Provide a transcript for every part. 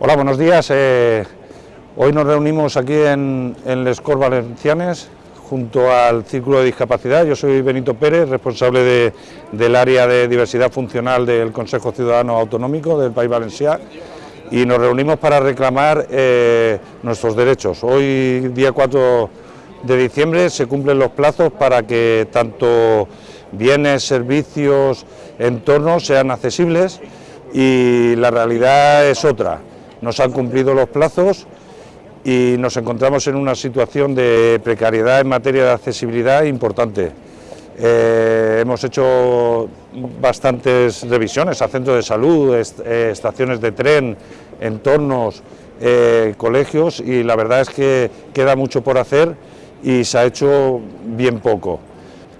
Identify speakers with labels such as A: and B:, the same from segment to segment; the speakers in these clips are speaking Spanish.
A: Hola, buenos días. Eh, hoy nos reunimos aquí en, en Les Valencianes junto al Círculo de Discapacidad. Yo soy Benito Pérez, responsable del área de diversidad funcional del Consejo Ciudadano Autonómico del País Valenciano y nos reunimos para reclamar eh, nuestros derechos. Hoy, día 4 de diciembre, se cumplen los plazos para que tanto bienes, servicios, entornos sean accesibles y la realidad es otra nos han cumplido los plazos y nos encontramos en una situación de precariedad en materia de accesibilidad importante. Eh, hemos hecho bastantes revisiones a centros de salud, eh, estaciones de tren, entornos, eh, colegios y la verdad es que queda mucho por hacer y se ha hecho bien poco.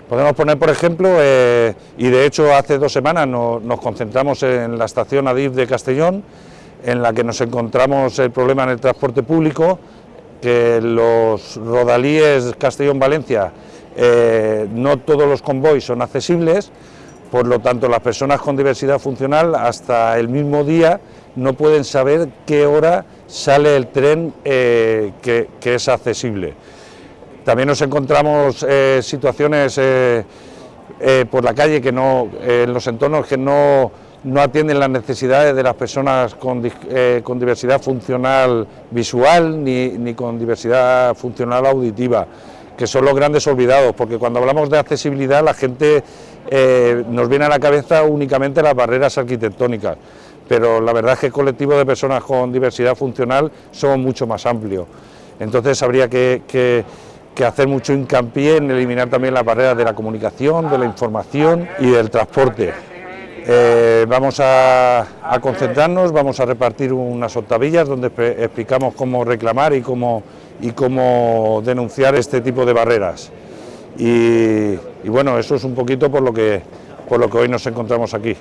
A: Podemos poner, por ejemplo, y de hecho hace dos semanas nos concentramos en la estación Adif de Castellón, en la que nos encontramos el problema en el transporte público, que los rodalíes Castellón-Valencia, eh, no todos los convoys son accesibles, por lo tanto las personas con diversidad funcional hasta el mismo día no pueden saber qué hora sale el tren eh, que, es accesible. También nos encontramos eh, situaciones por la calle que no, en los entornos que no no atienden las necesidades de las personas eh, con, diversidad funcional visual ni, con diversidad funcional auditiva, que son los grandes olvidados, porque cuando hablamos de accesibilidad la gente eh, nos viene a la cabeza únicamente las barreras arquitectónicas, pero la verdad es que el colectivo de personas con diversidad funcional son mucho más amplio. Entonces habría que, que hacer mucho hincapié en eliminar también las barreras de la comunicación, de la información y del transporte. Eh, vamos a, concentrarnos, vamos a repartir unas octavillas donde explicamos cómo reclamar y cómo, y cómo denunciar este tipo de barreras. Y, y bueno, eso es un poquito por lo, que, por lo que hoy nos encontramos aquí.